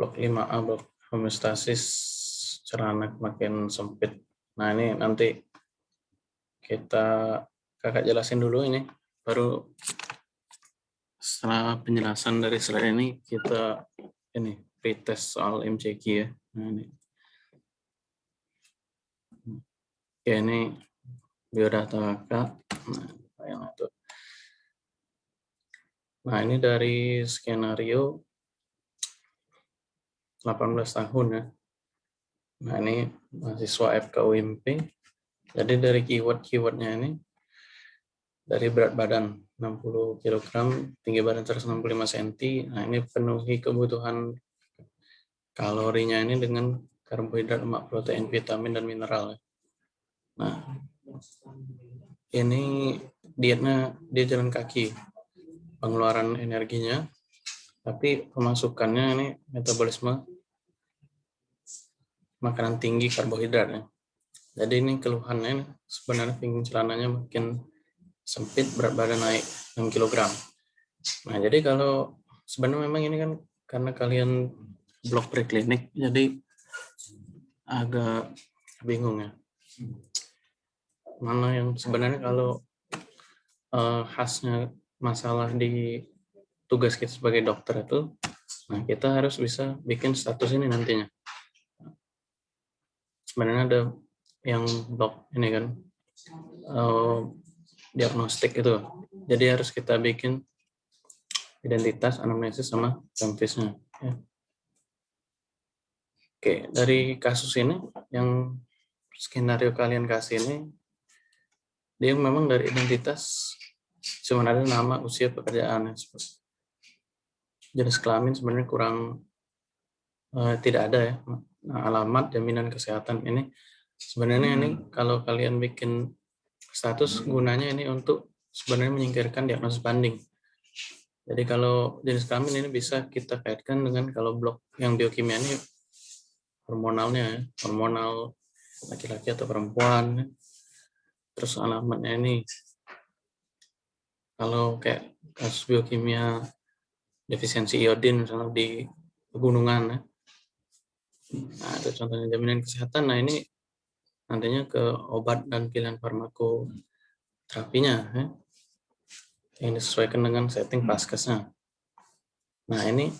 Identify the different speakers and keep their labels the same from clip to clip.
Speaker 1: blok 5A blok homeostasis celana makin sempit. Nah ini nanti kita kakak jelasin dulu ini, baru setelah penjelasan dari slide ini kita ini pretest soal MCQ ya. Nah ini. Oke ini biodata kakak. Nah, yang itu. Nah ini dari skenario 18 tahun ya. Nah ini mahasiswa FKUMP. Jadi dari keyword-keywordnya ini dari berat badan 60 kg, tinggi badan 165 cm. Nah ini penuhi kebutuhan kalorinya ini dengan karbohidrat, lemak, protein, vitamin, dan mineral. Nah ini dietnya dia jalan kaki, pengeluaran energinya, tapi pemasukannya ini metabolisme makanan tinggi karbohidrat ya. Jadi ini keluhannya sebenarnya pinggang celananya makin sempit, berat badan naik 6 kg. Nah, jadi kalau sebenarnya memang ini kan karena kalian blok preklinik, jadi agak bingung ya. Mana yang sebenarnya kalau uh, khasnya masalah di tugas kita sebagai dokter itu, nah kita harus bisa bikin status ini nantinya sebenarnya ada yang blok ini kan uh, diagnostik itu. Jadi harus kita bikin identitas anamnesis sama tempisnya ya. oke dari kasus ini yang skenario kalian kasih ini dia memang dari identitas ada nama usia pekerjaan jenis kelamin sebenarnya kurang uh, tidak ada ya alamat jaminan kesehatan ini sebenarnya ini hmm. kalau kalian bikin status gunanya ini untuk sebenarnya menyingkirkan diagnosis banding. Jadi kalau jenis kelamin ini bisa kita kaitkan dengan kalau blok yang biokimia ini hormonalnya, hormonal laki-laki atau perempuan. Terus alamatnya ini kalau kayak kasus biokimia defisiensi iodin misalnya di pegunungan ya, Nah, itu contohnya jaminan kesehatan. Nah, ini nantinya ke obat dan pilihan farmakoterapinya ya. yang disesuaikan dengan setting paskesnya. Nah, ini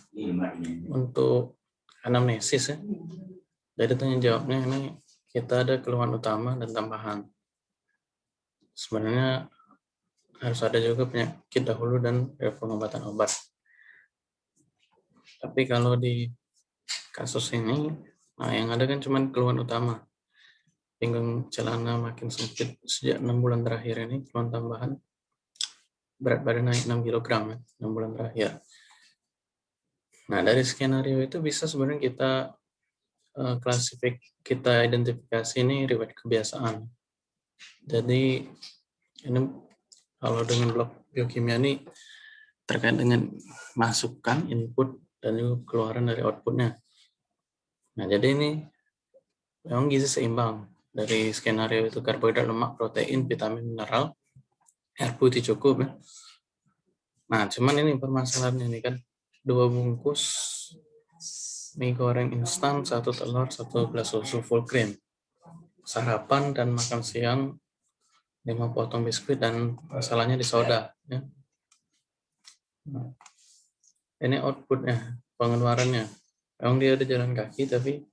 Speaker 1: untuk anamnesis ya. Dari tanya jawabnya ini kita ada keluhan utama dan tambahan. Sebenarnya harus ada juga penyakit dahulu dan pengobatan obat. Tapi kalau di kasus ini, nah yang ada kan cuma keluhan utama. Pinggang celana makin sempit sejak enam bulan terakhir ini, keluhan tambahan berat badan naik 6 kg ya, 6 bulan terakhir. Nah, dari skenario itu bisa sebenarnya kita uh, klasifik, kita identifikasi ini riwayat kebiasaan. Jadi ini kalau dengan blok biokimia ini terkait dengan masukan input dan juga keluaran dari outputnya. Nah, jadi ini memang gizi seimbang dari skenario itu karbohidrat, lemak, protein, vitamin, mineral, air putih cukup ya. Nah, cuman ini permasalahannya ini kan dua bungkus mie goreng instan, satu telur, satu gelas susu full cream. Sarapan dan makan siang lima potong biskuit dan masalahnya di soda. Ya. Nah, ini outputnya, pengeluarannya. Memang dia ada jalan kaki tapi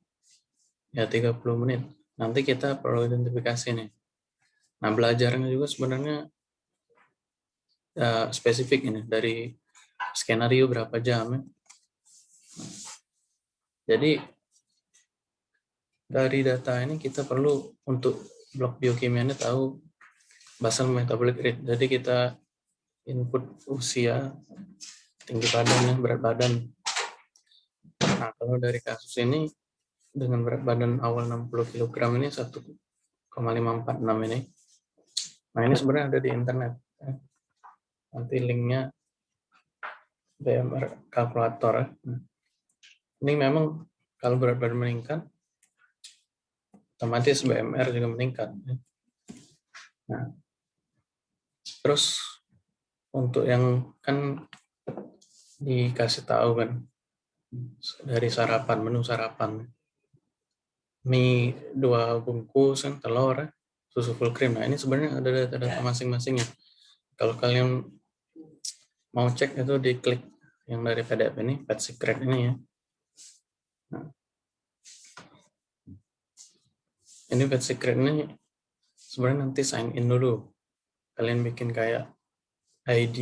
Speaker 1: ya 30 menit. Nanti kita perlu identifikasi nih. Nah belajarnya juga sebenarnya uh, spesifik ini dari skenario berapa jam ya. jadi dari data ini kita perlu untuk blok biokimia ini tahu basal metabolic rate. Jadi kita input usia, tinggi badan, berat badan, Nah, kalau dari kasus ini dengan berat badan awal 60 kg ini 1,546 ini. Nah, ini sebenarnya ada di internet. Ya. Nanti linknya BMR kalkulator. Ya. Nah, ini memang kalau berat badan meningkat, otomatis BMR juga meningkat. Ya. Nah, terus untuk yang kan dikasih tahu kan dari sarapan, menu sarapan. Mie dua bungkus, kan, telur, ya, susu full cream. Nah, ini sebenarnya ada data-data masing-masingnya. Kalau kalian mau cek itu di klik yang dari PDF ini, Pet Secret ini ya. Nah, ini Pet Secret ini sebenarnya nanti sign in dulu. Kalian bikin kayak ID,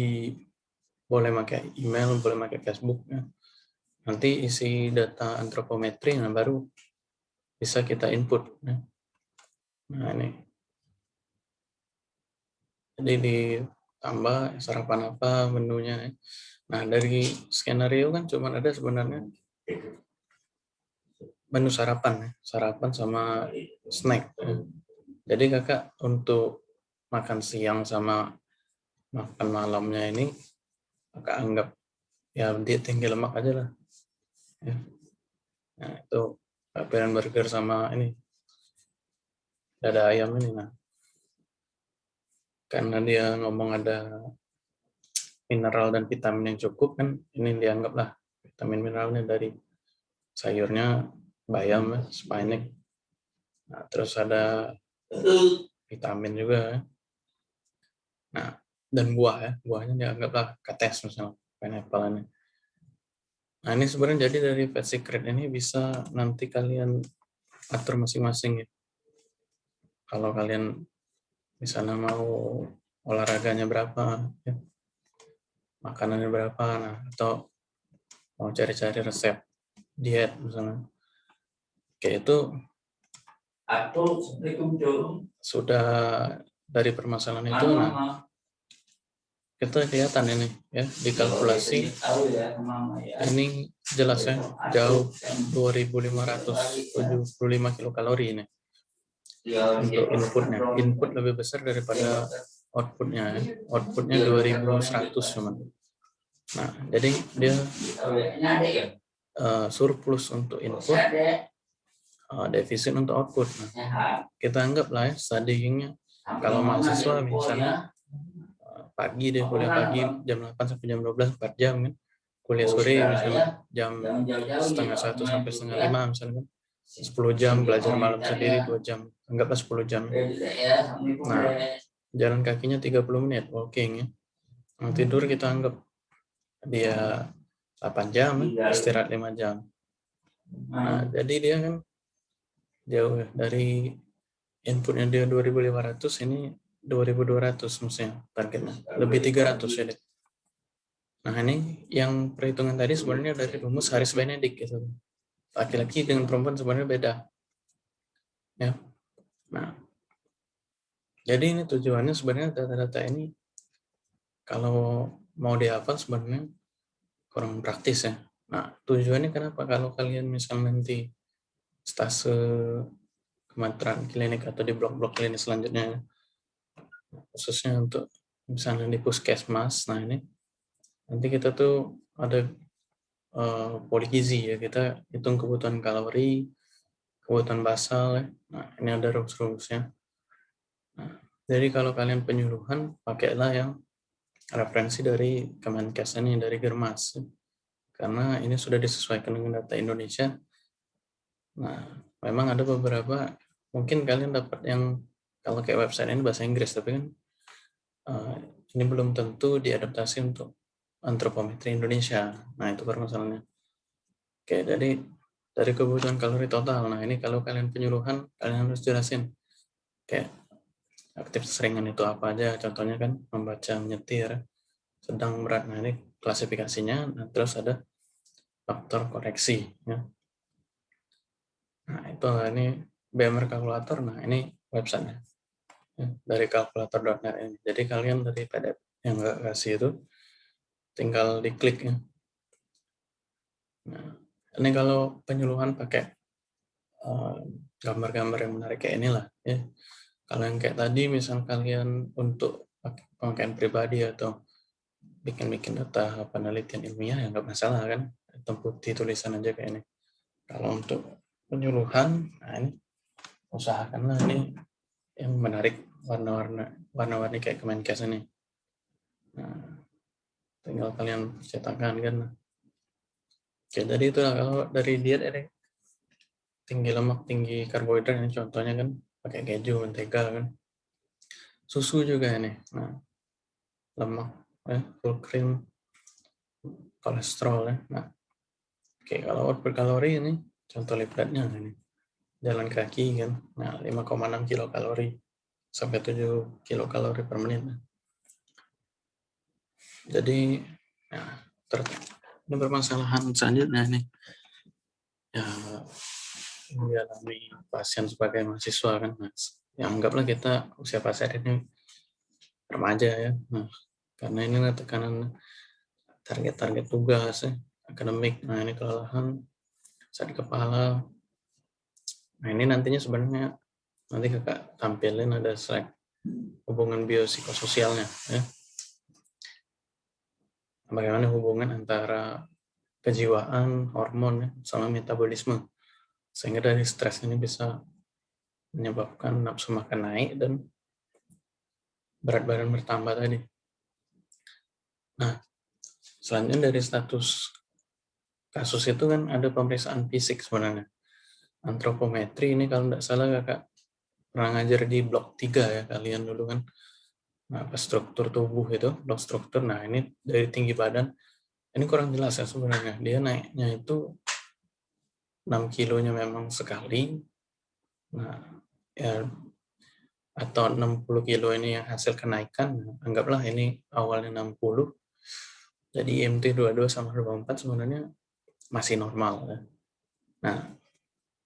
Speaker 1: boleh pakai email, boleh pakai Facebook. Ya. Nanti isi data antropometri, nah baru bisa kita input. Ya. Nah ini. Jadi ditambah sarapan apa menunya. Ya. Nah dari skenario kan cuma ada sebenarnya menu sarapan, ya. sarapan sama snack. Ya. Jadi kakak untuk makan siang sama makan malamnya ini kakak anggap ya dia tinggi lemak aja lah. Ya. Nah itu pilihan burger sama ini dada ayam ini nah karena dia ngomong ada mineral dan vitamin yang cukup kan ini dianggaplah vitamin mineralnya dari sayurnya bayam ya, spinach nah, terus ada vitamin juga ya. nah dan buah ya buahnya dianggaplah kates misalnya pineapple ini nah ini sebenarnya jadi dari Fat Secret ini bisa nanti kalian atur masing-masing ya. Kalau kalian misalnya mau olahraganya berapa ya. Makanannya berapa nah atau mau cari-cari resep diet misalnya. Kayak itu sudah dari permasalahan itu nah kita kelihatan ini ya dikalkulasi ini jelas ya jauh 2575 kilokalori ini. Untuk inputnya. Input lebih besar daripada outputnya ya. outputnya 2100 cuman. Nah jadi dia uh, surplus untuk input uh, defisit untuk output. Nah, kita anggap lah ya studyingnya kalau mahasiswa misalnya pagi deh kuliah pagi jam 8 sampai jam 12 4 jam kan. Kuliah sore misalnya jam setengah satu sampai setengah lima misalnya kan. 10 jam belajar malam sendiri dua jam. Anggaplah 10 jam. Nah jalan kakinya 30 menit walking ya. Nah, tidur kita anggap dia 8 jam, istirahat 5 jam. Nah, jadi dia kan jauh ya. dari inputnya dia 2500 ini 2200 maksudnya targetnya. Lebih 300 ya deh. Nah ini yang perhitungan tadi sebenarnya dari rumus Haris Benedict gitu. Laki-laki dengan perempuan sebenarnya beda. Ya. Nah, jadi ini tujuannya sebenarnya data-data ini kalau mau dihafal sebenarnya kurang praktis ya. Nah, tujuannya kenapa kalau kalian misal nanti stase kemateran klinik atau di blok-blok klinik selanjutnya, khususnya untuk misalnya di puskesmas, nah ini nanti kita tuh ada uh, poligizi ya, kita hitung kebutuhan kalori, kebutuhan basal ya. Nah, ini ada rumus-rumusnya. Nah, jadi kalau kalian penyuluhan, pakailah yang referensi dari Kemenkes ini, dari Germas. Karena ini sudah disesuaikan dengan data Indonesia. Nah, memang ada beberapa, mungkin kalian dapat yang, kalau kayak website ini bahasa Inggris, tapi kan uh, ini belum tentu diadaptasi untuk antropometri Indonesia. Nah, itu permasalahannya. Oke, jadi dari kebutuhan kalori total. Nah, ini kalau kalian penyuluhan, kalian harus jelasin. Kayak aktif seringan itu apa aja contohnya kan membaca menyetir sedang berat nah ini klasifikasinya nah, terus ada faktor koreksi ya nah itu ini BMR kalkulator nah ini websitenya ya, dari kalkulator.net ini. Jadi kalian dari PDF yang nggak kasih itu tinggal diklik ya. Nah ini kalau penyuluhan pakai eh, gambar-gambar uh, yang menarik kayak inilah ya. Kalau yang kayak tadi, misal kalian untuk pemakaian pribadi atau bikin-bikin data penelitian ilmiah, ya nggak masalah kan, hitam putih tulisan aja kayak ini. Kalau untuk penyuluhan, nah ini usahakanlah ini yang menarik warna-warna warna-warni kayak Kemenkes ini. Nah, tinggal kalian cetakan kan. Oke, jadi itu kalau dari diet ini tinggi lemak, tinggi karbohidrat ini contohnya kan pakai keju, mentega kan. Susu juga ini. Nah, lemak, ya, full cream, kolesterol ya. Nah, oke kalau output kalori ini contoh lipatnya ini. Jalan kaki kan. Nah, 5,6 kilokalori sampai 7 kilokalori per menit. Jadi, nah, ter ini permasalahan selanjutnya ini ya dialami pasien sebagai mahasiswa kan mas ya anggaplah kita usia pasien ini remaja ya nah, karena ini tekanan target-target tugas ya, akademik nah ini kelelahan sakit kepala nah ini nantinya sebenarnya nanti kakak tampilin ada slide hubungan biopsikososialnya ya bagaimana hubungan antara kejiwaan, hormon, ya, sama metabolisme. Sehingga dari stres ini bisa menyebabkan nafsu makan naik dan berat badan bertambah tadi. Nah, selanjutnya dari status kasus itu kan ada pemeriksaan fisik sebenarnya. Antropometri ini kalau tidak salah kakak pernah ngajar di blok 3 ya kalian dulu kan Nah, apa struktur tubuh itu, blok struktur. Nah, ini dari tinggi badan. Ini kurang jelas ya sebenarnya. Dia naiknya itu 6 kilonya memang sekali. Nah, ya atau 60 kilo ini yang hasil kenaikan. Anggaplah ini awalnya 60. Jadi IMT 22 sama 24 sebenarnya masih normal ya. Nah,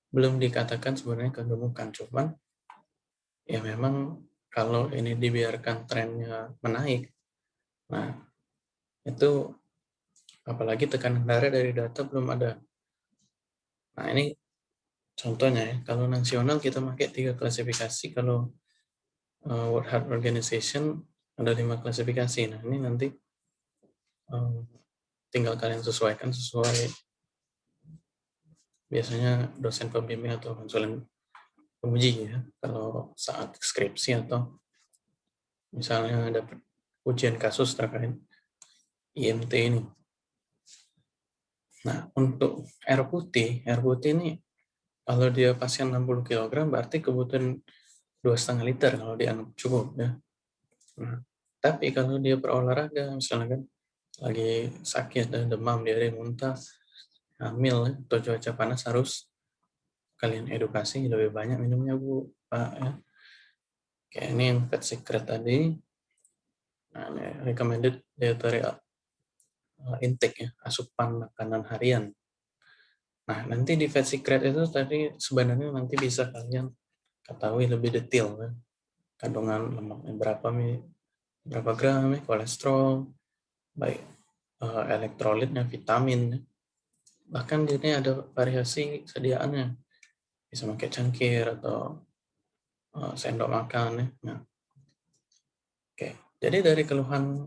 Speaker 1: belum dikatakan sebenarnya kegemukan, cuman ya memang kalau ini dibiarkan trennya menaik, nah itu apalagi tekanan darah dari data belum ada. Nah ini contohnya ya, kalau nasional kita pakai tiga klasifikasi, kalau uh, World Health Organization ada lima klasifikasi. Nah ini nanti um, tinggal kalian sesuaikan sesuai biasanya dosen pembimbing atau konsulen uji ya kalau saat skripsi atau misalnya ada ujian kasus terkait IMT ini. Nah, untuk air putih, air putih ini kalau dia pasien 60 kg berarti kebutuhan dua setengah liter kalau dianggap cukup ya. Nah, tapi kalau dia berolahraga misalnya kan lagi sakit dan demam, diare, muntah, hamil atau cuaca panas harus kalian edukasi lebih banyak minumnya Bu, Pak ya. Oke, ini yang fat secret tadi. Nah, ini recommended dietary uh, intake ya, asupan makanan harian. Nah, nanti di fat secret itu tadi sebenarnya nanti bisa kalian ketahui lebih detail ya. Kandungan lemaknya berapa nih, berapa gram ya, kolesterol, baik uh, elektrolitnya, vitamin. Bahkan di sini ada variasi sediaannya bisa pakai cangkir atau uh, sendok makan ya. Nah. Oke, jadi dari keluhan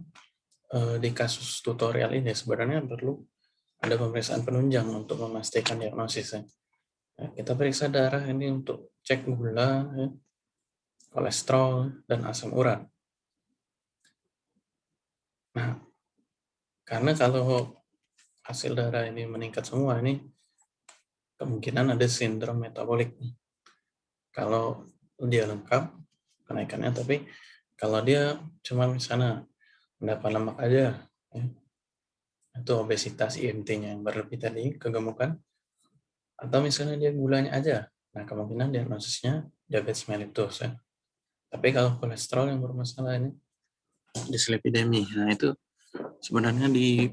Speaker 1: uh, di kasus tutorial ini sebenarnya perlu ada pemeriksaan penunjang untuk memastikan diagnosisnya. Nah, kita periksa darah ini untuk cek gula, ya, kolesterol, dan asam urat. Nah, karena kalau hasil darah ini meningkat semua, ini kemungkinan ada sindrom metabolik. Kalau dia lengkap kenaikannya, tapi kalau dia cuma misalnya mendapat lemak aja, ya, itu obesitas IMT-nya yang berlebih tadi, kegemukan, atau misalnya dia gulanya aja, nah kemungkinan diagnosisnya diabetes mellitus ya. Tapi kalau kolesterol yang bermasalah ini dislipidemi, nah itu sebenarnya di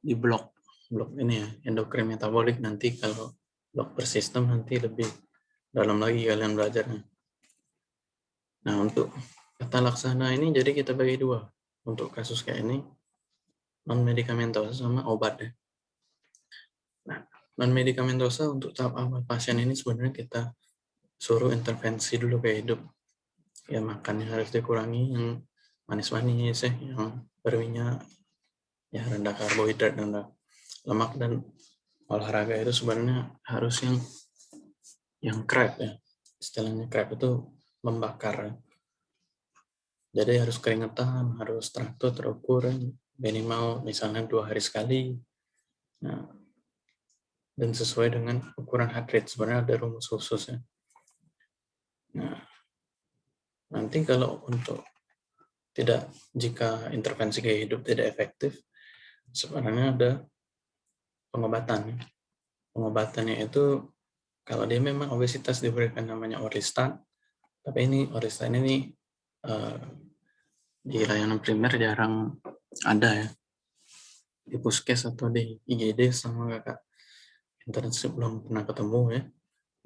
Speaker 1: di blok blok ini ya endokrin metabolik nanti kalau dokter sistem nanti lebih dalam lagi kalian belajarnya. Nah, untuk kata laksana ini jadi kita bagi dua. Untuk kasus kayak ini, non-medikamentosa sama obat ya. Nah, non-medikamentosa untuk tahap awal pasien ini sebenarnya kita suruh intervensi dulu ke hidup. Ya, makannya harus dikurangi yang manis-manis ya, yang berminyak, ya rendah karbohidrat, rendah lemak, dan olahraga itu sebenarnya harus yang yang crab ya istilahnya crab itu membakar jadi harus keringetan harus teratur terukur minimal misalnya dua hari sekali nah dan sesuai dengan ukuran heart rate. Sebenarnya ada rumus khusus ya. Nah, nanti kalau untuk tidak jika intervensi gaya hidup tidak efektif, sebenarnya ada pengobatan. Pengobatannya itu kalau dia memang obesitas diberikan namanya Orlistat, tapi ini Orlistat ini uh, di layanan primer jarang ada ya di puskes atau di IGD sama kakak internship belum pernah ketemu ya.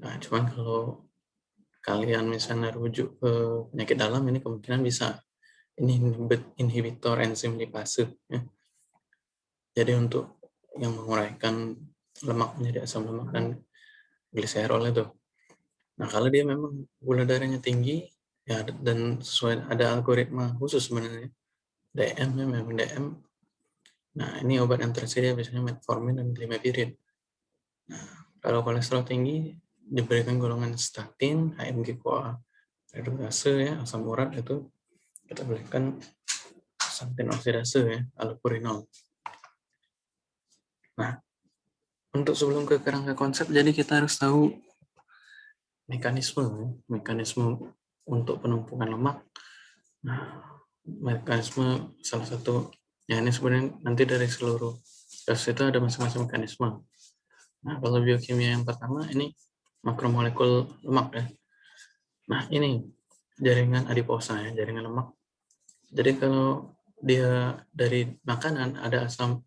Speaker 1: Nah, cuman kalau kalian misalnya rujuk ke penyakit dalam ini kemungkinan bisa ini inhibitor enzim lipase ya. Jadi untuk yang menguraikan lemak menjadi asam lemak dan gliserol itu. Nah, kalau dia memang gula darahnya tinggi ya dan sesuai ada algoritma khusus sebenarnya DM ya memang DM. Nah, ini obat yang tersedia biasanya metformin dan glimepirid. Nah, kalau kolesterol tinggi diberikan golongan statin, HMG CoA redukase ya, asam urat itu kita berikan statin oksidase ya, allopurinol. Nah, untuk sebelum ke kerangka konsep, jadi kita harus tahu mekanisme, mekanisme untuk penumpukan lemak. Nah, mekanisme salah satu, ya ini sebenarnya nanti dari seluruh kasus itu ada masing-masing mekanisme. Nah, kalau biokimia yang pertama ini makromolekul lemak ya. Nah, ini jaringan adiposa ya, jaringan lemak. Jadi kalau dia dari makanan ada asam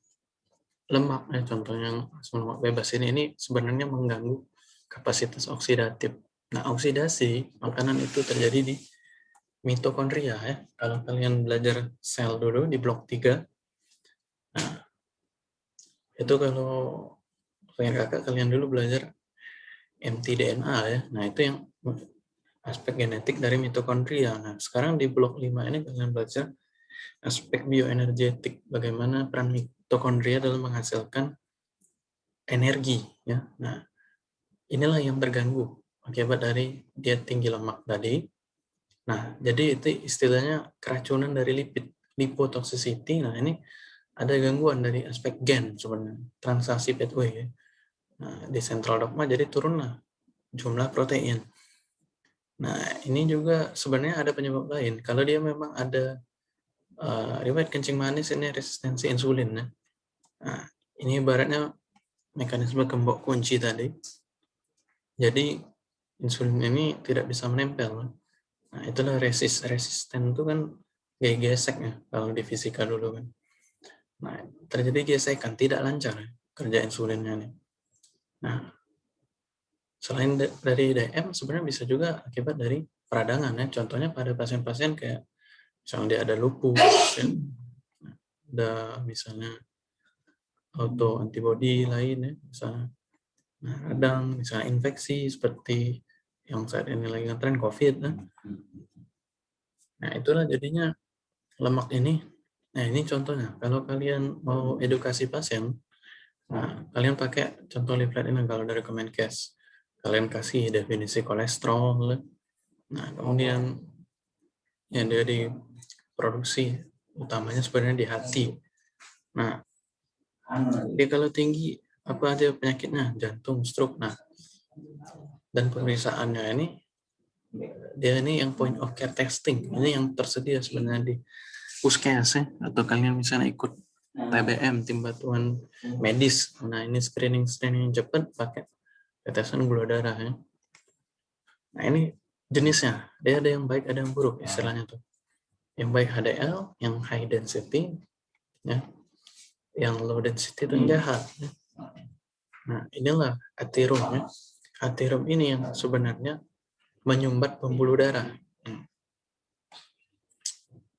Speaker 1: lemak ya, contohnya asam lemak bebas ini ini sebenarnya mengganggu kapasitas oksidatif. Nah, oksidasi makanan itu terjadi di mitokondria ya. Kalau kalian belajar sel dulu di blok 3. Nah, itu kalau pengen kakak kalian dulu belajar mtDNA ya. Nah, itu yang aspek genetik dari mitokondria. Nah, sekarang di blok 5 ini kalian belajar aspek bioenergetik, bagaimana peran mitokondria dalam menghasilkan energi ya. Nah, inilah yang terganggu akibat dari dia tinggi lemak tadi. Nah, jadi itu istilahnya keracunan dari lipid, lipotoxicity. Nah, ini ada gangguan dari aspek gen sebenarnya, transaksi pathway ya. Nah, di central dogma jadi turunlah jumlah protein. Nah, ini juga sebenarnya ada penyebab lain. Kalau dia memang ada uh, riwayat kencing manis ini resistensi insulin ya. Nah, ini ibaratnya mekanisme gembok kunci tadi. Jadi insulin ini tidak bisa menempel. Nah, itulah resist resisten itu kan kayak gesek ya kalau di fisika dulu kan. Nah, terjadi gesekan tidak lancar ya, kerja insulinnya nih. Nah, selain dari DM sebenarnya bisa juga akibat dari peradangan ya. Contohnya pada pasien-pasien kayak misalnya dia ada lupus, ya. ada misalnya auto antibody lain ya, misalnya nah, radang, misalnya infeksi seperti yang saat ini lagi ngetren COVID. Ya. Nah itulah jadinya lemak ini. Nah ini contohnya, kalau kalian mau edukasi pasien, Nah, kalian pakai contoh leaflet ini kalau dari Kemenkes. Kalian kasih definisi kolesterol. Nah, kemudian yang dia diproduksi utamanya sebenarnya di hati. Nah, dia kalau tinggi apa aja penyakitnya? Jantung, stroke. Nah, dan pemeriksaannya ini dia ini yang point of care testing. Ini yang tersedia sebenarnya di puskes ya, atau kalian misalnya ikut TBM tim bantuan medis nah ini screening screening cepat pakai tetesan gula darah ya nah ini jenisnya dia ada yang baik ada yang buruk istilahnya tuh yang baik HDL yang high density ya yang low density itu jahat ya. nah inilah atirum ya atirum ini yang sebenarnya menyumbat pembuluh darah.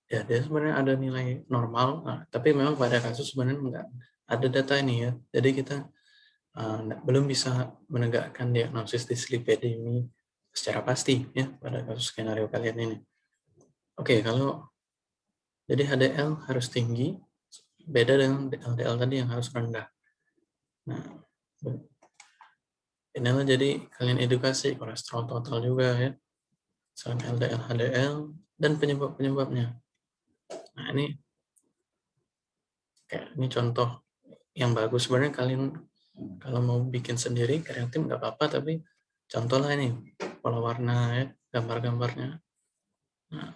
Speaker 1: Ya dia sebenarnya ada nilai normal nah, tapi memang pada kasus sebenarnya enggak ada data ini ya. Jadi kita uh, belum bisa menegakkan diagnosis dislipidemi secara pasti ya pada kasus skenario kalian ini. Oke kalau jadi HDL harus tinggi beda dengan LDL tadi yang harus rendah. Nah inilah jadi kalian edukasi kolesterol total juga ya. Selain LDL HDL dan penyebab-penyebabnya. Nah ini kayak ini contoh yang bagus. Sebenarnya kalian Kalau mau bikin sendiri kreatif nggak apa-apa, tapi contohlah ini pola warna ya, gambar-gambarnya. Nah,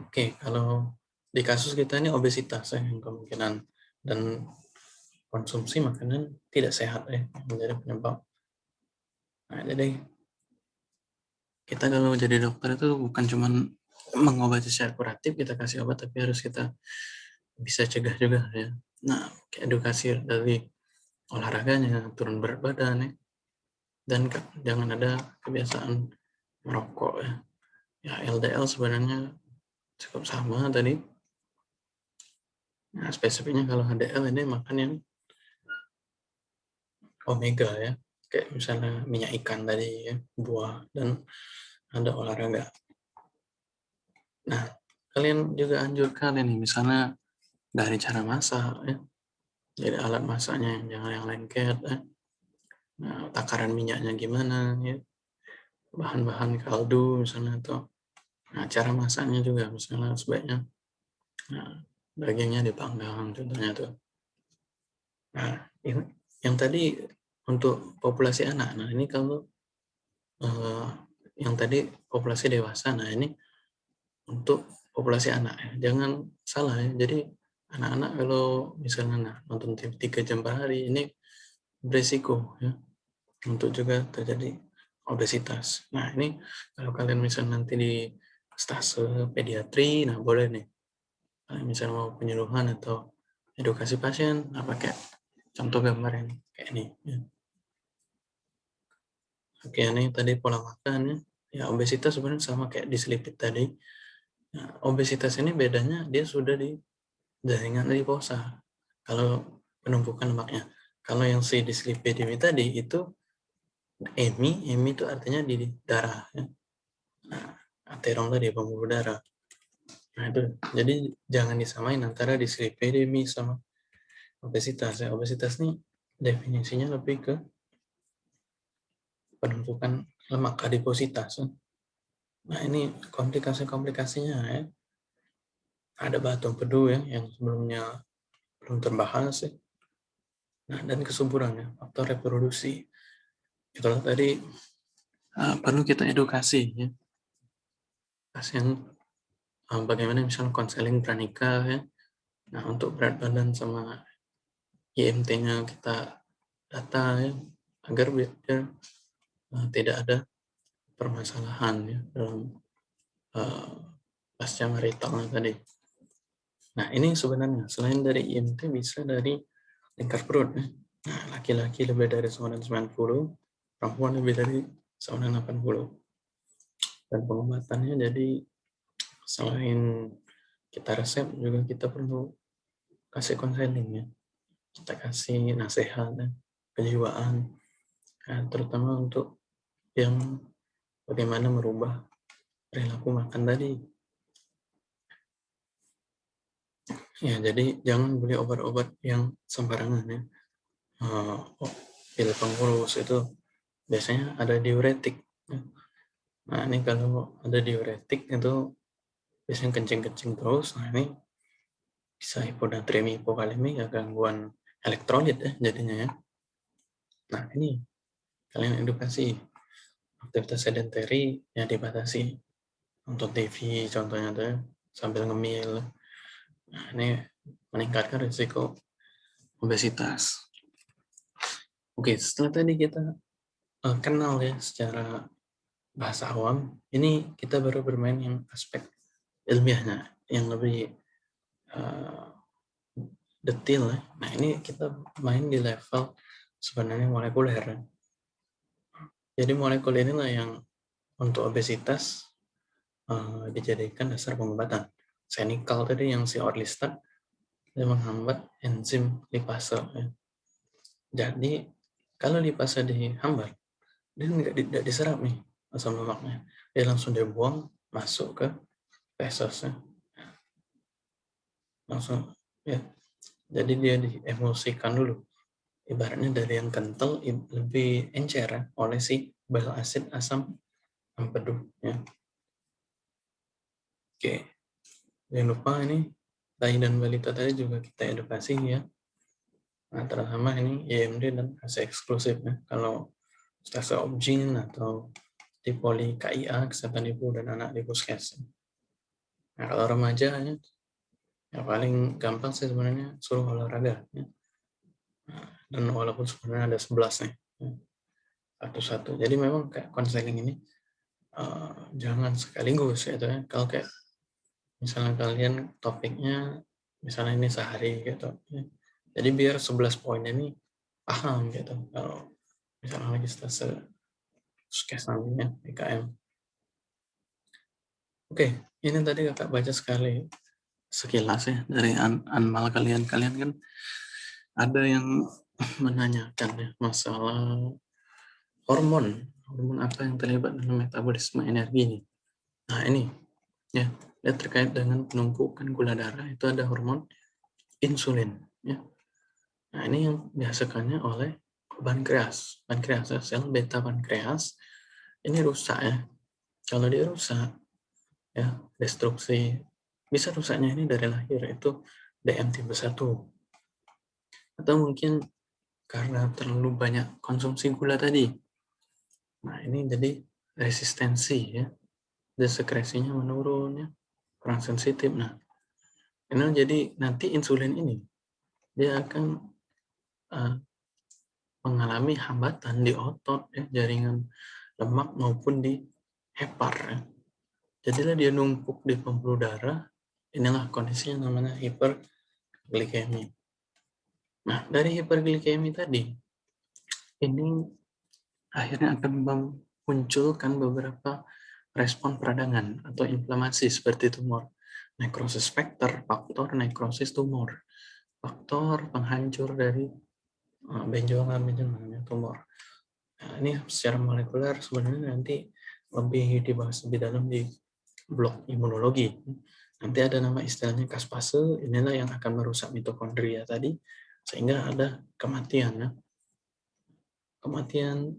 Speaker 1: oke okay, kalau di kasus kita ini obesitas ya yang kemungkinan dan konsumsi makanan tidak sehat ya menjadi penyebab. Nah, jadi kita kalau jadi dokter itu bukan cuma mengobati secara kuratif kita kasih obat tapi harus kita bisa cegah juga ya. Nah edukasi dari olahraganya turun berat badan ya. Dan jangan ada kebiasaan merokok ya. Ya LDL sebenarnya cukup sama tadi nah spesifiknya kalau HDL ini makan yang omega ya kayak misalnya minyak ikan tadi ya buah dan ada olahraga Nah, kalian juga anjurkan ini misalnya dari cara masak ya. Jadi alat masaknya jangan yang lengket ya. Nah, takaran minyaknya gimana ya. Bahan-bahan kaldu misalnya atau nah cara masaknya juga misalnya sebaiknya nah, dagingnya dipanggang contohnya tuh. Nah, ini yang tadi untuk populasi anak. Nah, ini kalau uh, yang tadi populasi dewasa. Nah, ini untuk populasi anak ya. Jangan salah ya. Jadi anak-anak kalau misalnya nah, nonton TV 3 jam per hari ini berisiko ya untuk juga terjadi obesitas. Nah ini kalau kalian misalnya nanti di stase pediatri, nah boleh nih. Misalnya mau penyuluhan atau edukasi pasien, nah pakai contoh gambar yang kayak ini. Ya. Oke, ini tadi pola makan ya. Ya obesitas sebenarnya sama kayak diselipit tadi Nah, obesitas ini bedanya dia sudah di jaringan adiposa. Kalau penumpukan lemaknya. Kalau yang si dislipidemi tadi itu emi, emi itu artinya di darah. Ya. Nah, aterom tadi pembuluh darah. Nah itu, jadi jangan disamain antara dislipidemi sama obesitas. Ya. Obesitas ini definisinya lebih ke penumpukan lemak adipositas. Ya. Nah ini komplikasi-komplikasinya ya. Ada batu empedu ya yang sebelumnya belum terbahas ya. Nah dan kesuburannya, faktor reproduksi. Itulah tadi uh, perlu kita edukasi ya. Pasien bagaimana misalnya konseling pranikah ya. Nah untuk berat badan sama IMT-nya kita data ya agar biar uh, tidak ada permasalahan ya dalam uh, pasca marital tadi. Nah ini sebenarnya selain dari IMT bisa dari lingkar perut. Ya. Nah laki-laki lebih dari 190, perempuan lebih dari 180. Dan pengobatannya jadi selain kita resep juga kita perlu kasih konseling ya. Kita kasih nasihat ya, kejiwaan, ya, terutama untuk yang bagaimana merubah perilaku makan tadi. Ya, jadi jangan beli obat-obat yang sembarangan ya. Uh, oh, pil pengurus itu biasanya ada diuretik. Ya. Nah ini kalau ada diuretik itu biasanya kencing-kencing terus. Nah ini bisa hiponatremi, hipokalemi, ya gangguan elektrolit ya jadinya ya. Nah ini kalian edukasi aktivitas sedentary ya dibatasi untuk TV contohnya tuh sambil ngemil nah, ini meningkatkan risiko obesitas oke setelah tadi kita uh, kenal ya secara bahasa awam ini kita baru bermain yang aspek ilmiahnya yang lebih uh, detail ya. nah ini kita main di level sebenarnya molekuler ya. Jadi molekul inilah yang untuk obesitas uh, dijadikan dasar pengobatan. Senikal tadi yang si orlistat dia menghambat enzim lipase. Ya. Jadi kalau lipase dihambat, dia tidak diserap nih asam lemaknya. Dia langsung dibuang masuk ke feses. Ya. Langsung ya. Jadi dia diemulsikan dulu ibaratnya dari yang kental lebih encer ya, oleh si bile asid asam empedu ya. Oke. Jangan lupa ini bayi dan balita tadi juga kita edukasi ya. Nah, terutama ini IMD dan AC eksklusif ya. Kalau stase objin atau di poli KIA, kesehatan ibu dan anak di puskes. Nah, kalau remaja ya, ya paling gampang sih sebenarnya suruh olahraga. Ya. Nah, dan walaupun sebenarnya ada 11 nih. Ya. Satu-satu. Jadi memang kayak konseling ini uh, jangan sekaligus ya, ya. Kalau kayak misalnya kalian topiknya misalnya ini sehari gitu. Ya jadi biar 11 poin ini paham gitu. Kalau misalnya lagi stase skes nantinya PKM. Oke, ini tadi kakak baca sekali sekilas ya dari an anmal kalian. Kalian kan ada yang menanyakan ya masalah hormon. Hormon apa yang terlibat dalam metabolisme energi ini. Nah ini ya, ya terkait dengan penumpukan gula darah itu ada hormon insulin ya Nah, ini yang dihasilkannya oleh pankreas. Pankreas, sel beta pankreas, ini rusak ya. Kalau dia rusak, ya destruksi, bisa rusaknya ini dari lahir, itu DM tipe 1. Atau mungkin karena terlalu banyak konsumsi gula tadi. Nah, ini jadi resistensi ya. Desekresinya menurun ya. Kurang sensitif. Nah, ini jadi nanti insulin ini dia akan uh, mengalami hambatan di otot, ya, jaringan lemak maupun di hepar. Ya. Jadilah dia numpuk di pembuluh darah. Inilah kondisinya namanya hiperglikemi. Nah, dari hiperglikemi tadi, ini akhirnya akan memunculkan beberapa respon peradangan atau inflamasi seperti tumor, nekrosis faktor, faktor nekrosis tumor, faktor penghancur dari Ah, benjolan benjolan tumor. Nah, ini secara molekuler sebenarnya nanti lebih dibahas lebih dalam di blok imunologi. Nanti ada nama istilahnya kaspase, inilah yang akan merusak mitokondria tadi, sehingga ada kematian. Ya. Kematian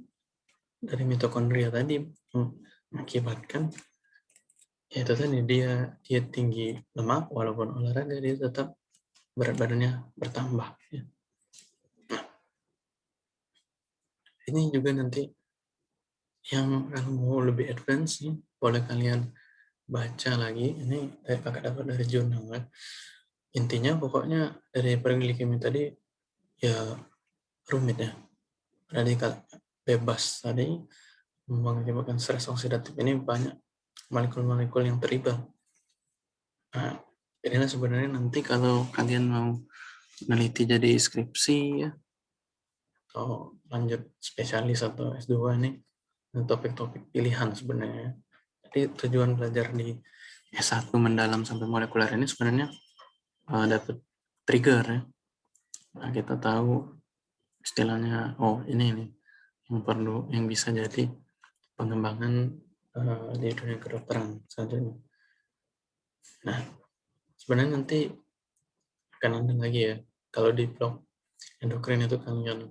Speaker 1: dari mitokondria tadi mengakibatkan yaitu tadi dia dia tinggi lemak walaupun olahraga dia tetap berat badannya bertambah. Ya. ini juga nanti yang mau lebih advance boleh kalian baca lagi. Ini dari kakak dapat dari jurnal kan. Intinya pokoknya dari perglikemi tadi ya rumit ya. Radikal bebas tadi mengakibatkan stres oksidatif ini banyak molekul-molekul yang terlibat. Nah, inilah sebenarnya nanti kalau kalian mau meneliti jadi skripsi ya atau lanjut spesialis atau S2 ini topik-topik pilihan sebenarnya. Jadi tujuan belajar di S1 mendalam sampai molekuler ini sebenarnya uh, dapat trigger ya. Nah, kita tahu istilahnya oh ini nih yang perlu yang bisa jadi pengembangan uh, di dunia kedokteran saja. Nah, sebenarnya nanti akan ada lagi ya kalau di blog endokrin itu kalian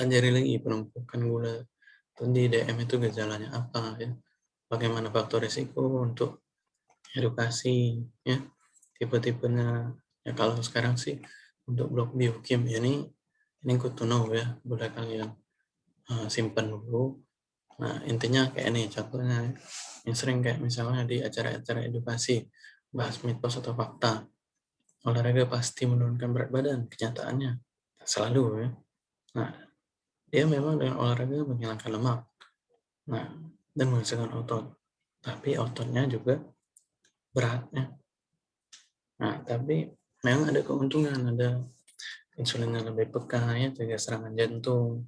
Speaker 1: pelajari lagi penumpukan gula di DM itu gejalanya apa ya bagaimana faktor risiko untuk edukasi ya tipe-tipenya. Ya kalau sekarang sih untuk blok biokim ini ini good to know ya boleh kalian uh, simpan dulu. Nah intinya kayak ini contohnya yang sering kayak misalnya di acara-acara edukasi bahas mitos atau fakta. Olahraga pasti menurunkan berat badan kenyataannya. Selalu ya. Nah dia memang dengan olahraga menghilangkan lemak. Nah dan menghasilkan otot tapi ototnya juga beratnya nah tapi memang ada keuntungan ada insulin yang lebih peka ya juga serangan jantung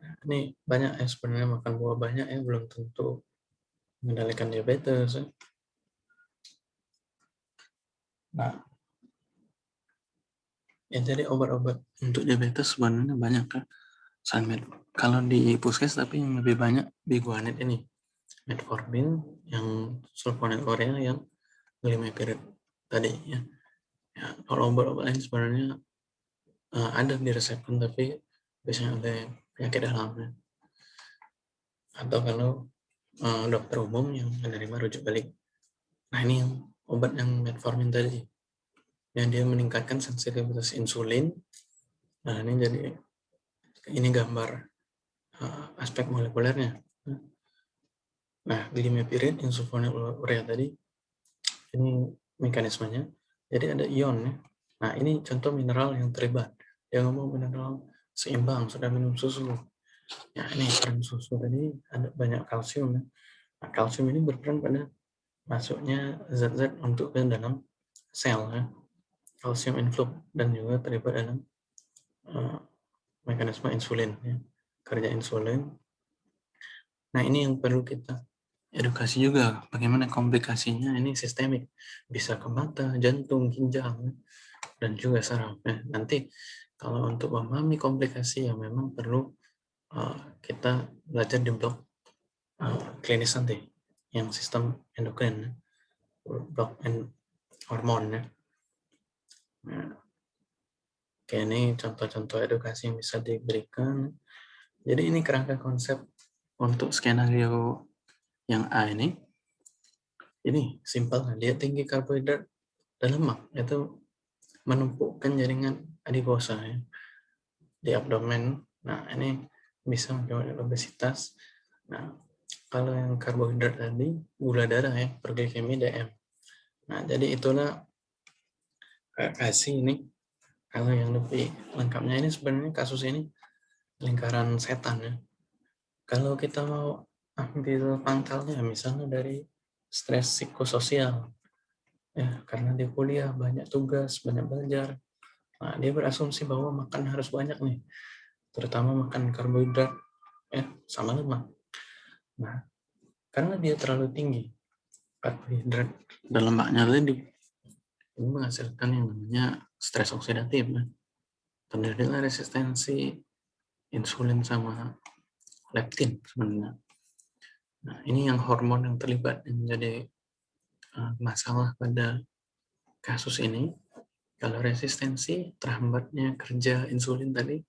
Speaker 1: nah, ini banyak ya sebenarnya makan buah banyak ya belum tentu mengendalikan diabetes ya. nah Ya, jadi obat-obat untuk diabetes sebenarnya banyak kan. Selain kalau di puskes tapi yang lebih banyak biguanid ini. Metformin yang sulfonat Korea yang glimepiride tadi ya. ya kalau obat-obat lain sebenarnya uh, ada diresepkan tapi biasanya oleh penyakit dalamnya. Atau kalau uh, dokter umum yang menerima rujuk balik. Nah ini yang obat yang metformin tadi yang dia meningkatkan sensitivitas insulin. Nah, ini jadi ini gambar uh, aspek molekulernya. Nah, glimepiride, insulfonylurea tadi, ini mekanismenya. Jadi ada ion ya. Nah, ini contoh mineral yang terlibat. Dia ngomong mineral seimbang, sudah minum susu. Ya, ini peran susu tadi ada banyak kalsium ya. Nah, kalsium ini berperan pada masuknya zat-zat untuk ke dalam sel ya. Kalsium influx dan juga terlibat dalam uh, mekanisme insulin ya. Kerja insulin. Nah, ini yang perlu kita edukasi juga bagaimana komplikasinya ini sistemik bisa ke mata, jantung, ginjal dan juga saraf. Nah, nanti kalau untuk memahami komplikasi yang memang perlu uh, kita belajar di blok uh, klinis nanti yang sistem endokrin, blok en hormon ya. Nah, Oke, ini contoh-contoh edukasi yang bisa diberikan. Jadi ini kerangka konsep untuk skenario yang A ini, ini simpel, dia tinggi karbohidrat dan lemak, itu menumpukan jaringan adiposa ya, di abdomen. Nah, ini bisa menyebabkan obesitas. Nah, kalau yang karbohidrat tadi, gula darah ya, perglikemi DM. Nah, jadi itulah kasih ini. Kalau yang lebih lengkapnya ini sebenarnya kasus ini lingkaran setan ya. Kalau kita mau ambil pangkalnya misalnya dari stres psikososial ya karena dia kuliah banyak tugas banyak belajar nah, dia berasumsi bahwa makan harus banyak nih terutama makan karbohidrat ya sama lemak nah karena dia terlalu tinggi karbohidrat dan lemaknya tadi menghasilkan yang namanya stres oksidatif ya. terjadilah resistensi insulin sama leptin sebenarnya Nah, ini yang hormon yang terlibat yang menjadi uh, masalah pada kasus ini. Kalau resistensi, terhambatnya kerja insulin tadi,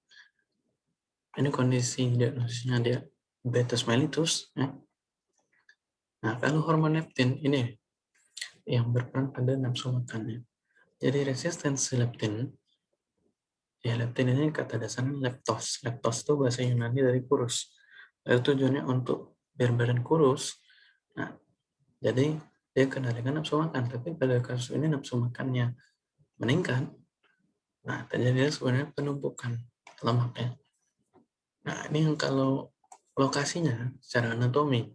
Speaker 1: ini kondisi diagnosisnya dia beta mellitus. Ya. Nah, kalau hormon leptin ini yang berperan pada nafsu makannya. Jadi resistensi leptin, ya leptin ini kata dasarnya leptos. Leptos itu bahasa Yunani dari kurus. Itu tujuannya untuk biar badan kurus. Nah, jadi dia kendalikan nafsu makan, tapi pada kasus ini nafsu makannya meningkat. Nah, terjadi sebenarnya penumpukan lemaknya. Nah, ini yang kalau lokasinya secara anatomi,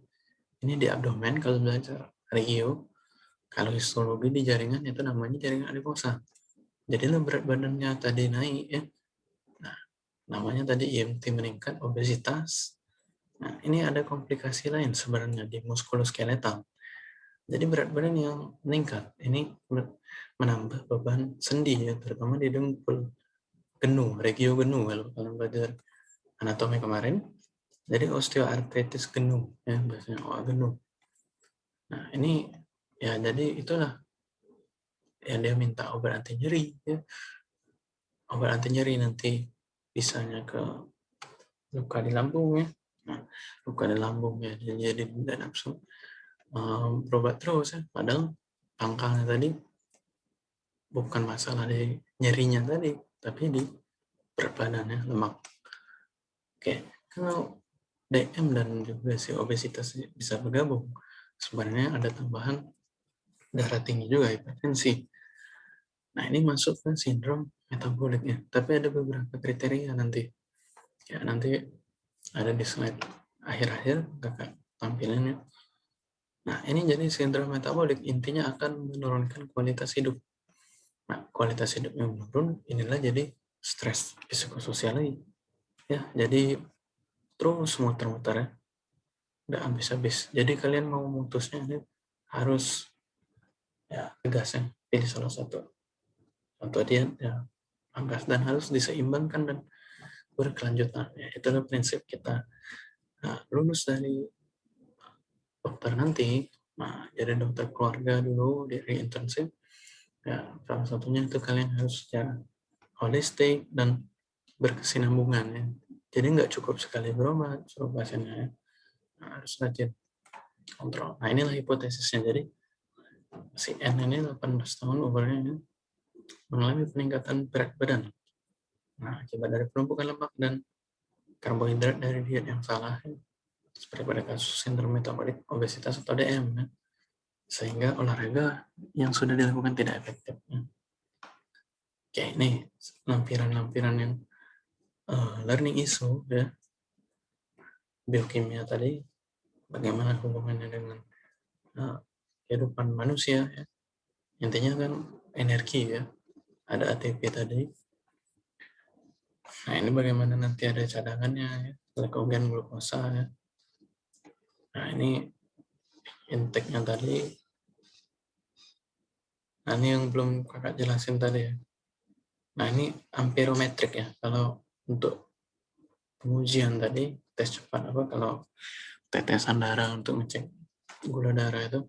Speaker 1: ini di abdomen kalau belajar regio, kalau histologi di jaringan itu namanya jaringan adiposa. Jadi berat badannya tadi naik ya. Nah, namanya tadi IMT meningkat, obesitas, Nah, ini ada komplikasi lain sebenarnya di muskuloskeletal. Jadi berat badan yang meningkat, ini menambah beban sendi ya, terutama di dengkul genu, regio genu kalau kalian belajar anatomi kemarin. Jadi osteoartritis genu ya bahasanya OA genu. Nah, ini ya jadi itulah yang dia minta obat anti nyeri ya. Obat anti nyeri nanti bisanya ke luka di lambung ya Nah, luka di lambungnya jadi tidak nafsu berobat terus ya. Padahal pangkalnya tadi bukan masalah di nyerinya tadi, tapi di berat badannya lemak. Oke, kalau DM dan juga si obesitas bisa bergabung, sebenarnya ada tambahan darah tinggi juga hipertensi. Nah ini masuk ke sindrom metaboliknya, tapi ada beberapa kriteria nanti. Ya nanti ada di slide akhir-akhir kakak tampilannya. Nah, ini jadi sindrom metabolik intinya akan menurunkan kualitas hidup. Nah, kualitas hidupnya menurun, inilah jadi stres psikososial lagi. Ya, jadi terus muter-muter ya. Udah habis-habis. Jadi kalian mau memutusnya ini harus ya tegas ya, pilih salah satu. Contoh dia ya angkas dan harus diseimbangkan dan berkelanjutan. Ya, itulah prinsip kita nah, lulus dari dokter nanti, nah, jadi dokter keluarga dulu dari intensif. Ya, salah satunya itu kalian harus secara holistik dan berkesinambungan ya. Jadi nggak cukup sekali berobat suruh pasiennya ya. Nah, harus rajin kontrol. Nah inilah hipotesisnya. Jadi si N ini 18 tahun umurnya ya. mengalami peningkatan berat badan. Nah, akibat dari penumpukan lemak dan karbohidrat dari diet yang salah, seperti pada kasus sindrom metabolik obesitas atau DM, ya. sehingga olahraga yang sudah dilakukan tidak efektif. Ya. Oke, ini lampiran-lampiran yang uh, learning issue, ya. biokimia tadi, bagaimana hubungannya dengan uh, kehidupan manusia. Ya. Intinya kan energi ya, ada ATP tadi, Nah, ini bagaimana nanti ada cadangannya ya, glycogen glukosa ya. Nah, ini intake-nya tadi. Nah, ini yang belum kakak jelasin tadi ya. Nah, ini amperometrik ya. Kalau untuk pengujian tadi, tes cepat apa, kalau tetesan darah untuk ngecek gula darah itu,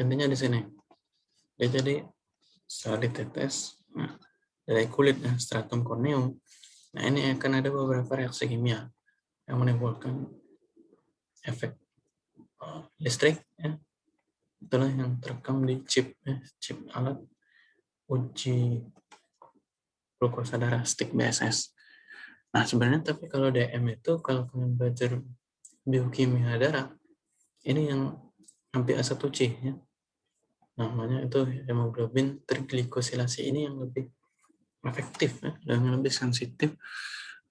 Speaker 1: intinya di sini. Ya, jadi setelah ditetes, nah, dari kulit ya, stratum corneum, Nah, ini akan ada beberapa reaksi kimia yang menimbulkan efek uh, listrik. Ya. Itulah yang terekam di chip, ya, chip alat uji glukosa darah stick BSS. Nah, sebenarnya tapi kalau DM itu, kalau kalian belajar biokimia darah, ini yang hampir A1C ya. Namanya itu hemoglobin triglikosilasi ini yang lebih efektif ya, dan lebih sensitif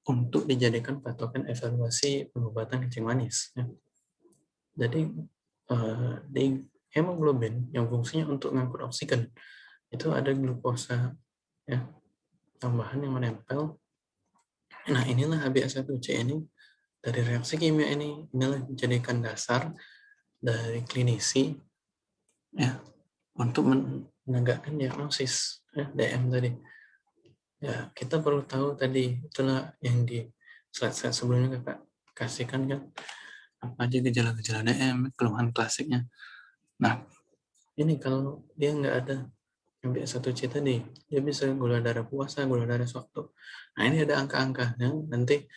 Speaker 1: untuk dijadikan patokan evaluasi pengobatan kencing manis. Ya. Jadi uh, di hemoglobin yang fungsinya untuk mengangkut oksigen itu ada glukosa ya tambahan yang menempel. Nah inilah HbA1c ini dari reaksi kimia ini inilah dijadikan dasar dari klinisi ya untuk menegakkan diagnosis ya, DM tadi. Ya, kita perlu tahu tadi itulah yang di slide-slide sebelumnya kakak kasihkan kan apa aja gejala-gejala DM, keluhan klasiknya. Nah, ini kalau dia nggak ada yang satu c tadi, dia bisa gula darah puasa, gula darah sewaktu. Nah, ini ada angka-angkanya, nanti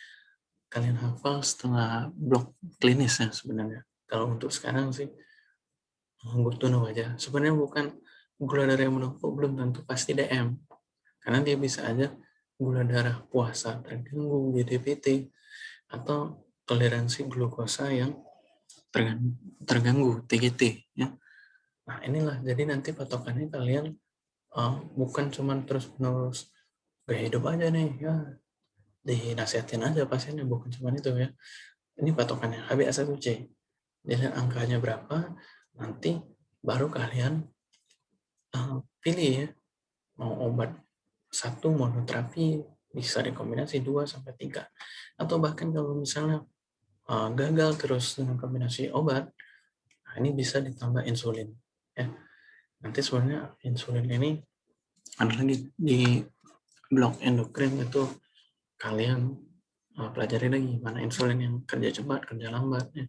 Speaker 1: kalian hafal setelah blok klinis ya sebenarnya. Kalau untuk sekarang sih, butuh aja. Sebenarnya bukan gula darah yang menumpuk, belum tentu pasti DM. Karena dia bisa aja gula darah puasa terganggu, GDPT, atau toleransi glukosa yang terganggu, TGT. Ya. Nah inilah, jadi nanti patokannya kalian uh, bukan cuman terus-menerus gaya hidup aja nih, ya dinasihatin aja pasiennya, bukan cuma itu ya. Ini patokannya, HbA1c. Jadi angkanya berapa, nanti baru kalian uh, pilih ya, mau obat satu monoterapi bisa dikombinasi dua sampai tiga. Atau bahkan kalau misalnya uh, gagal terus dengan kombinasi obat nah ini bisa ditambah insulin ya. Nanti sebenarnya insulin ini ada lagi di blok endokrin itu kalian uh, pelajari lagi mana insulin yang kerja cepat kerja lambat ya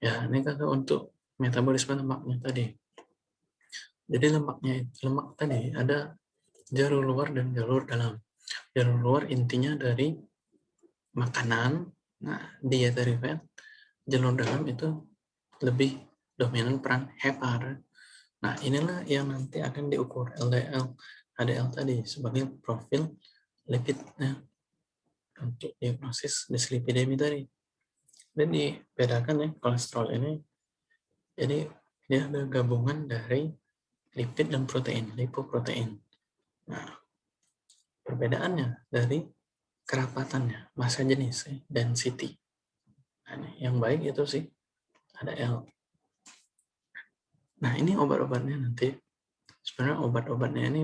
Speaker 1: ya ini kan untuk metabolisme lemaknya tadi jadi lemaknya lemak tadi ada jalur luar dan jalur dalam. Jalur luar intinya dari makanan, nah dia dari fat. Jalur dalam itu lebih dominan peran hepar. Nah inilah yang nanti akan diukur LDL, HDL tadi sebagai profil lipidnya untuk diagnosis dislipidemi tadi. Dan dibedakan ya kolesterol ini. Jadi dia ada gabungan dari lipid dan protein, lipoprotein. Nah, perbedaannya dari kerapatannya, masa jenis, density. Nah, yang baik itu sih ada L. Nah, ini obat-obatnya nanti. Sebenarnya obat-obatnya ini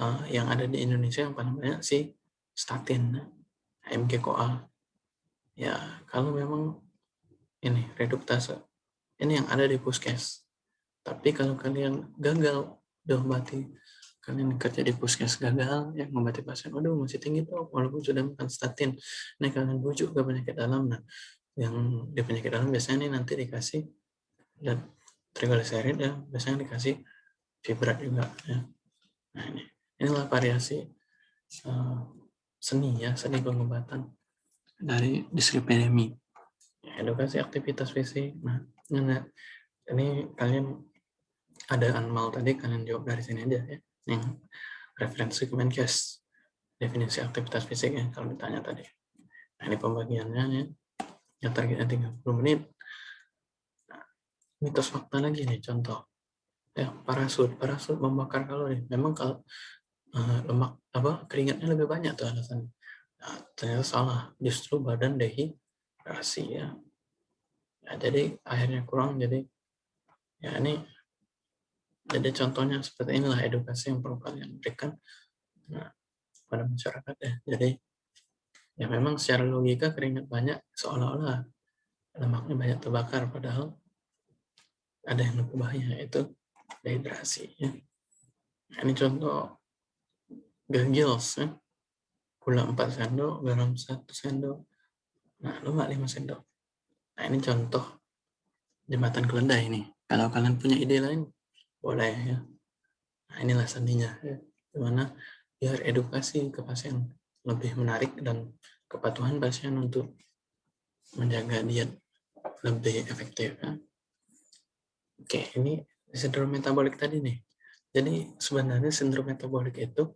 Speaker 1: uh, yang ada di Indonesia yang paling banyak sih statin, MG-CoA. Ya, kalau memang ini reduktase, ini yang ada di puskes. Tapi kalau kalian gagal diobati, kalian kerja di puskes gagal, ya mengobati pasien, waduh masih tinggi tuh, walaupun sudah makan statin, ini kalian bujuk ke penyakit dalam, nah yang di penyakit dalam biasanya ini nanti dikasih dan trigliserid ya, biasanya dikasih fibrat juga ya. Nah ini, inilah variasi uh, seni ya, seni pengobatan dari dislipidemi. Ya, edukasi aktivitas fisik. Nah, ini kalian ada anmal tadi kalian jawab dari sini aja ya. Yang referensi Kemenkes definisi aktivitas fisik ya kalau ditanya tadi. Nah, ini pembagiannya ya. Yang targetnya 30 menit. Nah, mitos fakta lagi nih contoh. Ya, parasut. Parasut membakar kalori. Memang kalau uh, lemak apa keringatnya lebih banyak tuh alasan. Nah, ternyata salah. Justru badan dehidrasi ya. ya. Jadi akhirnya kurang jadi ya ini jadi contohnya seperti inilah edukasi yang perlu kalian berikan nah, pada masyarakat ya. Jadi ya memang secara logika keringat banyak seolah-olah lemaknya banyak terbakar padahal ada yang lebih bahaya itu dehidrasi ya. Nah, ini contoh gagils ya. Gula 4 sendok, garam 1 sendok. Nah, lemak 5 sendok. Nah, ini contoh jembatan keledai ini. Kalau kalian punya ide lain, boleh ya nah inilah sandinya ya di mana biar edukasi ke pasien lebih menarik dan kepatuhan pasien untuk menjaga diet lebih efektif ya. oke ini sindrom metabolik tadi nih jadi sebenarnya sindrom metabolik itu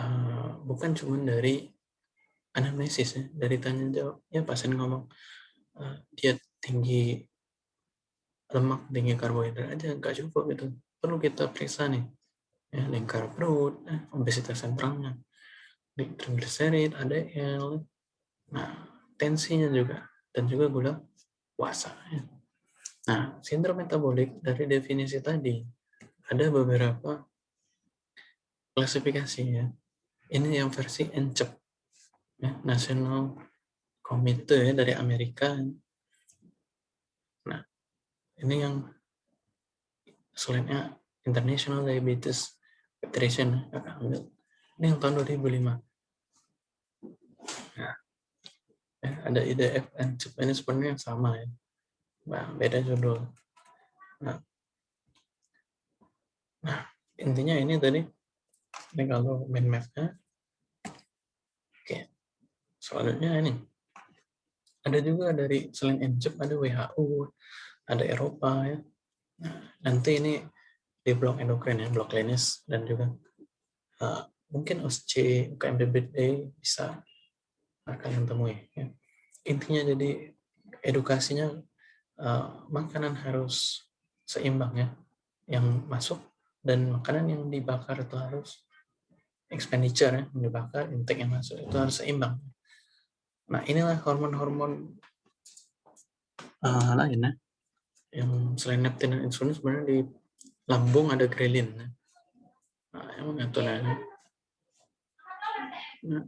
Speaker 1: uh, bukan cuma dari anamnesis ya dari tanya jawab. Ya pasien ngomong uh, dia tinggi lemak tinggi karbohidrat aja nggak cukup gitu. Perlu kita periksa nih ya, lingkar perut eh, obesitas sentralnya trigliserid ADL nah tensinya juga dan juga gula puasa ya. nah sindrom metabolik dari definisi tadi ada beberapa klasifikasi ya ini yang versi ENCEP. Ya, National Committee ya, dari Amerika. Ini yang selainnya International Diabetes Federation. Ambil. Ini yang tahun 2005 nah, ya, ada IDF dan CEP ini sebenarnya sama ya. Nah, beda judul. Nah, nah intinya ini tadi ini kalau main mapnya oke selanjutnya ini ada juga dari selain NCEP ada WHO ada Eropa ya. Nanti ini di blok endokrin ya, blok klinis dan juga uh, mungkin OSC, UKMBBD bisa kalian temui. Ya. Intinya jadi edukasinya uh, makanan harus seimbang ya, yang masuk dan makanan yang dibakar itu harus expenditure ya, yang dibakar, intake yang masuk itu harus seimbang. Nah inilah hormon-hormon uh, lain ya, yang selain leptin dan insulin sebenarnya di lambung ada grelin. Nah, yang mengaturnya. Nah,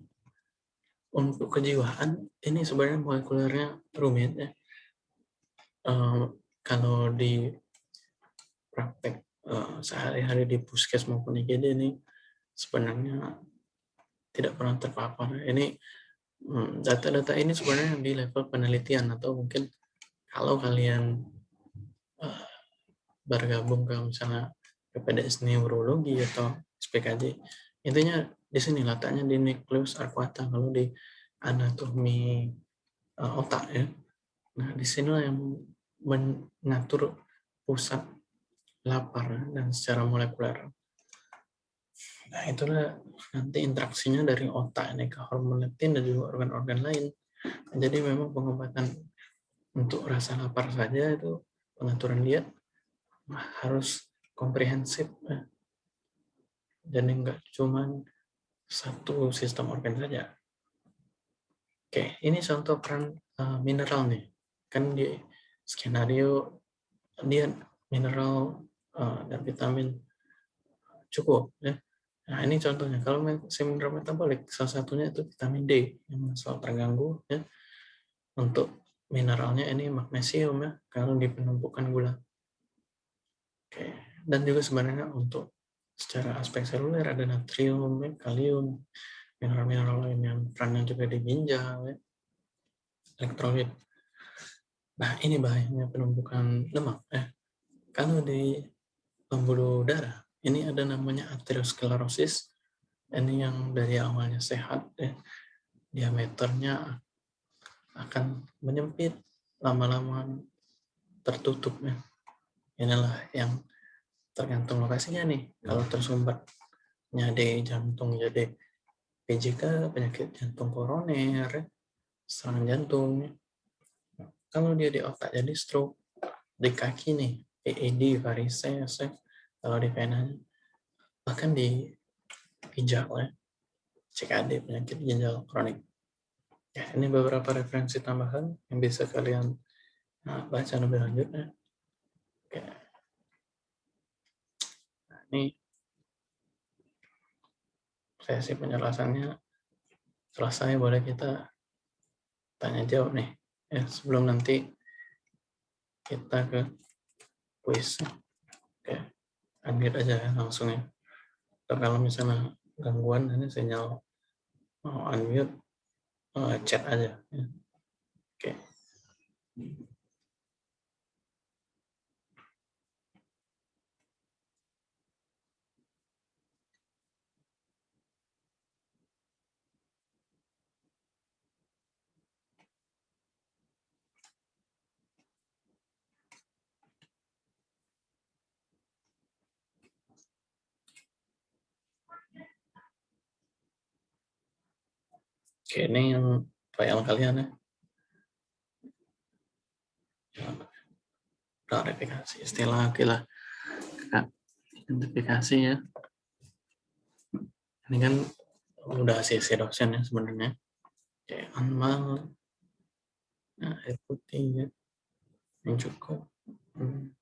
Speaker 1: untuk kejiwaan ini sebenarnya molekulernya rumit ya. Uh, kalau di praktek uh, sehari-hari di puskes maupun IGD ini sebenarnya tidak pernah terpapar. Ini hmm, data-data ini sebenarnya di level penelitian atau mungkin kalau kalian bergabung ke misalnya PPDS neurologi atau SPKJ. Intinya di sini letaknya di nukleus arcuata kalau di anatomi uh, otak ya. Nah, di sinilah yang mengatur pusat lapar dan secara molekuler. Nah, itulah nanti interaksinya dari otak ini ke hormon leptin dan juga organ-organ lain. Jadi memang pengobatan untuk rasa lapar saja itu pengaturan diet harus komprehensif ya. jadi enggak cuma satu sistem organ saja oke ini contoh peran uh, mineral nih kan di skenario dia mineral uh, dan vitamin cukup ya nah ini contohnya kalau sindrom metabolik salah satunya itu vitamin D yang selalu terganggu ya untuk mineralnya ini magnesium ya kalau di penumpukan gula. Oke, dan juga sebenarnya untuk secara aspek seluler ada natrium, ya, kalium, mineral-mineral lain yang perannya juga di ginjal, ya. elektrolit. Nah, ini bahayanya penumpukan lemak. Eh, kalau di pembuluh darah, ini ada namanya aterosklerosis. Ini yang dari awalnya sehat, ya. diameternya akan menyempit lama-lama tertutup ya inilah yang tergantung lokasinya nih. Kalau tersumbatnya di jantung jadi PJK, penyakit jantung koroner, serangan jantung. Kalau dia di otak jadi stroke, di kaki nih, PED, varises, kalau di venanya, bahkan di ginjal ya, CKD, penyakit ginjal kronik. Ya, ini beberapa referensi tambahan yang bisa kalian nah, baca lebih lanjut ya. Oke. Nah, ini sesi penjelasannya selesai boleh kita tanya jawab nih ya sebelum nanti kita ke oke unmute aja ya langsung ya Atau kalau misalnya gangguan ini sinyal mau unmute uh, chat aja ya. oke Oke, ini yang file kalian ya. Klarifikasi istilah, oke lah. Identifikasi ya. Ini kan udah sisi dosen ya sebenarnya. Oke, anmal. Nah, air putih ya. Yang cukup. Hmm.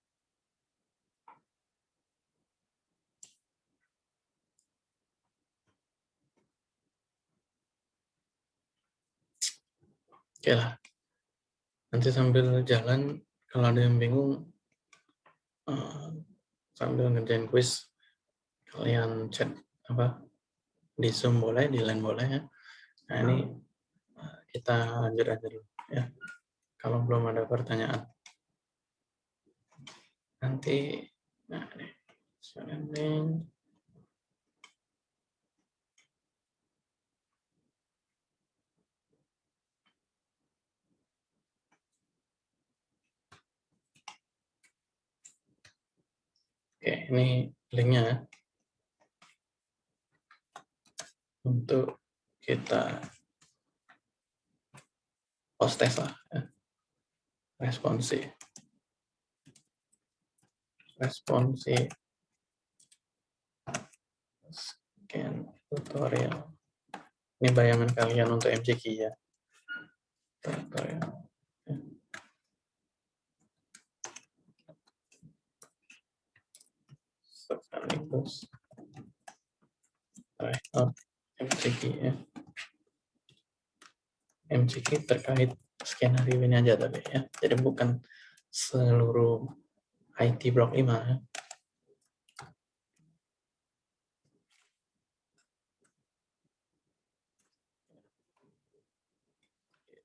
Speaker 1: Oke lah. Nanti sambil jalan, kalau ada yang bingung, uh, sambil ngerjain quiz, kalian chat apa di Zoom boleh, di line boleh ya. Nah ini uh, kita lanjut aja dulu ya. Kalau belum ada pertanyaan. Nanti, nah ini, Oke, ini linknya untuk kita post test lah ya. responsi. Responsi. Scan tutorial. Ini bayangan kalian untuk MCQ ya. Tutorial sekaligus record MCQ ya. MCQ terkait skenario ini aja tadi ya. Jadi bukan seluruh IT blok 5 ya.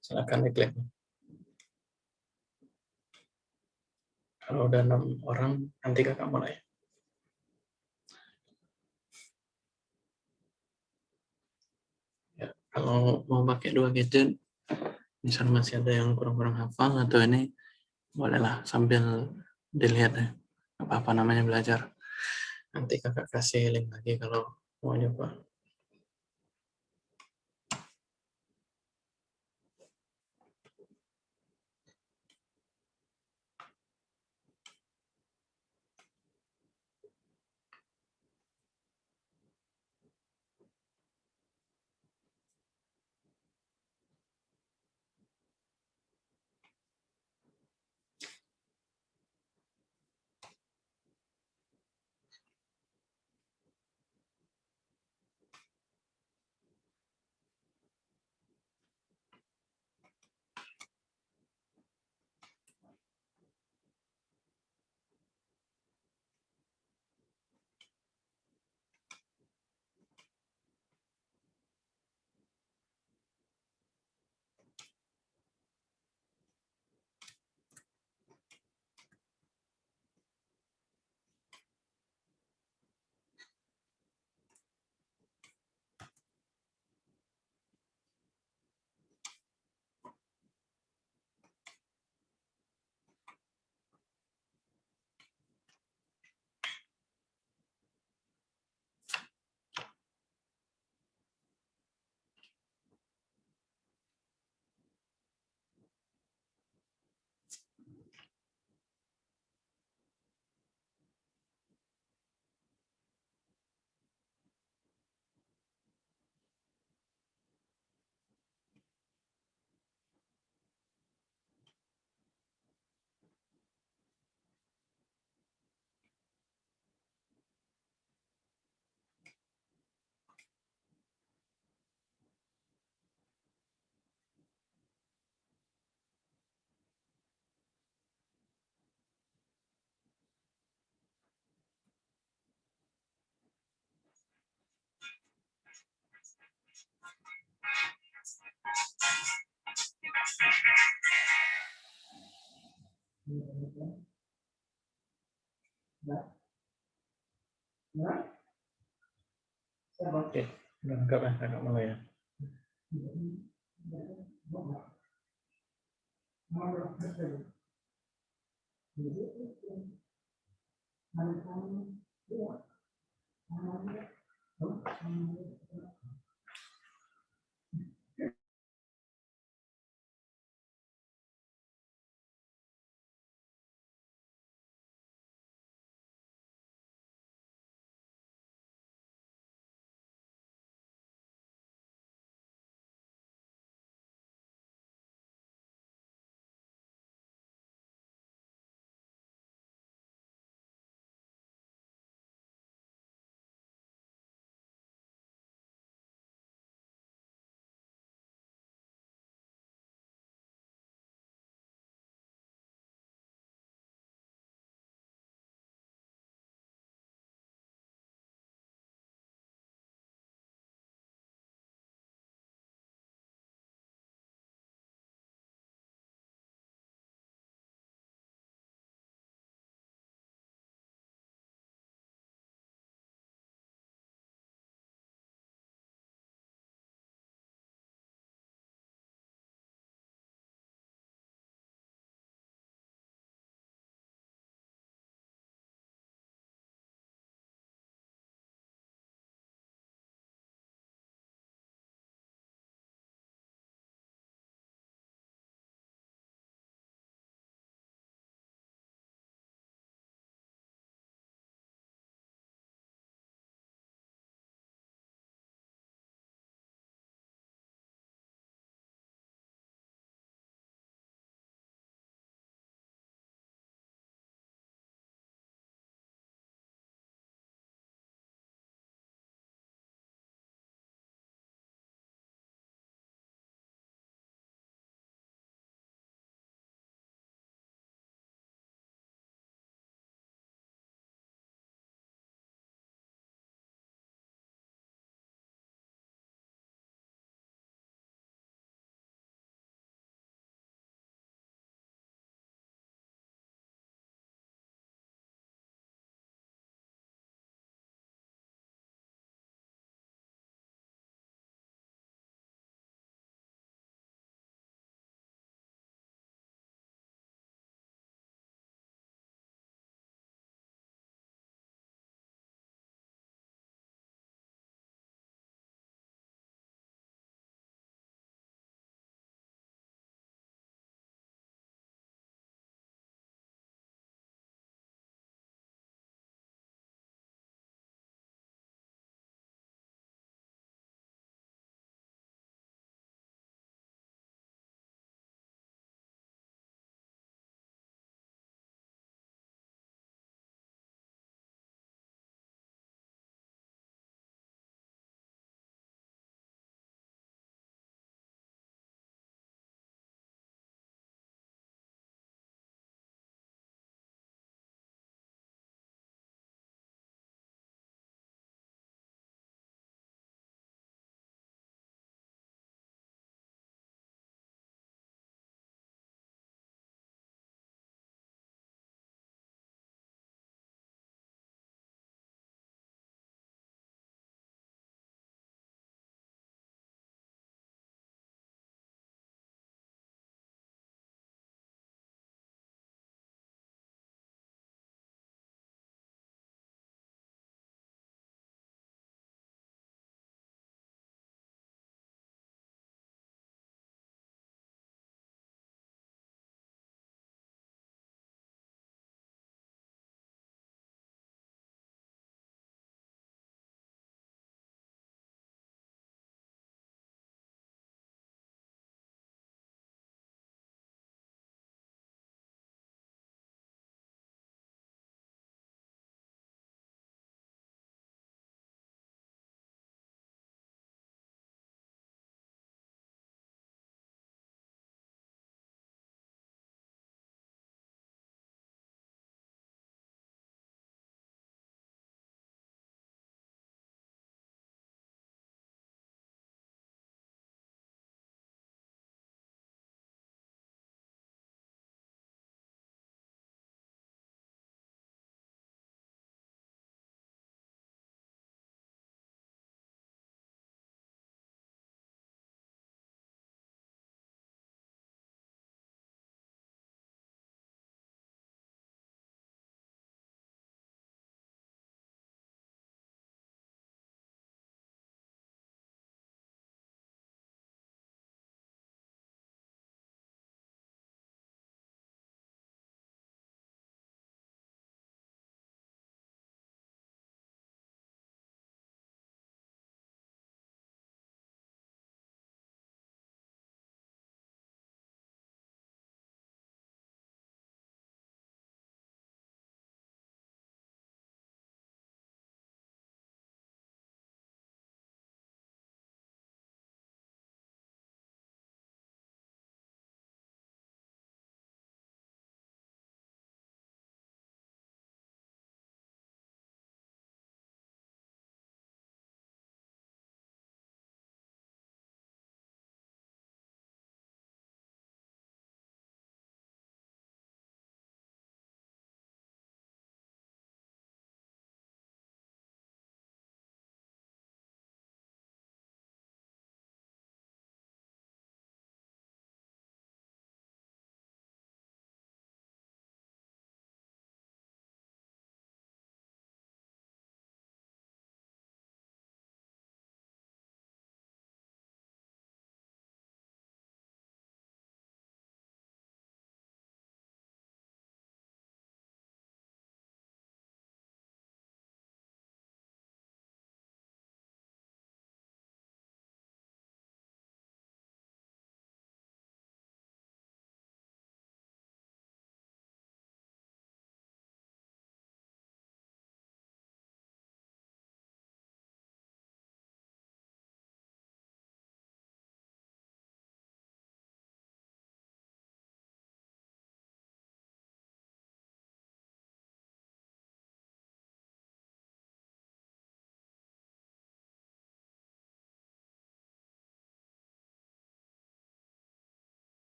Speaker 1: Silakan diklik. Kalau udah enam orang, nanti kakak mulai. Kalau mau pakai dua gadget misal masih ada yang kurang-kurang hafal atau ini bolehlah sambil dilihat ya apa-apa namanya belajar. Nanti kakak kasih link lagi kalau mau nyoba Oke, udah lengkap ya, agak mulai ya.